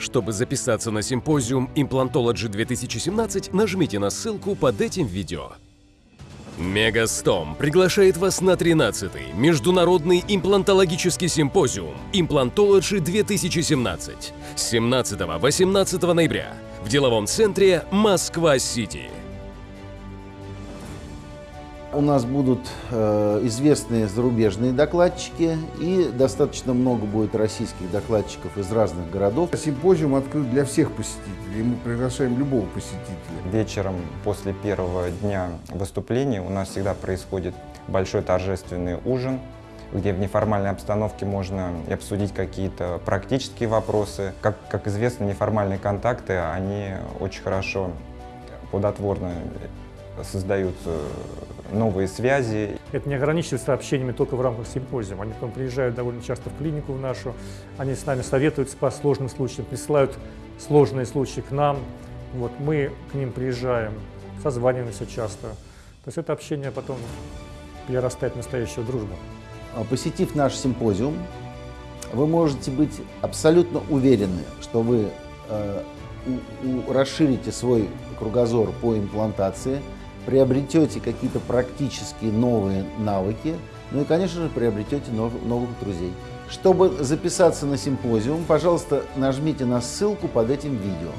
Чтобы записаться на симпозиум Implantology 2017, нажмите на ссылку под этим видео. Мегастом приглашает вас на 13-й Международный имплантологический симпозиум Implantology 2017 с 17-18 ноября в деловом центре Москва-Сити. У нас будут э, известные зарубежные докладчики и достаточно много будет российских докладчиков из разных городов. Симпозиум открыт для всех посетителей, мы приглашаем любого посетителя. Вечером после первого дня выступления у нас всегда происходит большой торжественный ужин, где в неформальной обстановке можно и обсудить какие-то практические вопросы. Как, как известно, неформальные контакты, они очень хорошо, плодотворно создают новые связи. Это не ограничивается общениями только в рамках симпозиума. Они потом приезжают довольно часто в клинику в нашу, они с нами советуются по сложным случаям, присылают сложные случаи к нам. Вот, мы к ним приезжаем, созваниваемся часто. То есть это общение потом перерастает в настоящую дружбу. А Посетив наш симпозиум, вы можете быть абсолютно уверены, что вы э, у- у- расширите свой кругозор по имплантации, приобретете какие-то практические новые навыки, ну и, конечно же, приобретете нов- новых друзей. Чтобы записаться на симпозиум, пожалуйста, нажмите на ссылку под этим видео.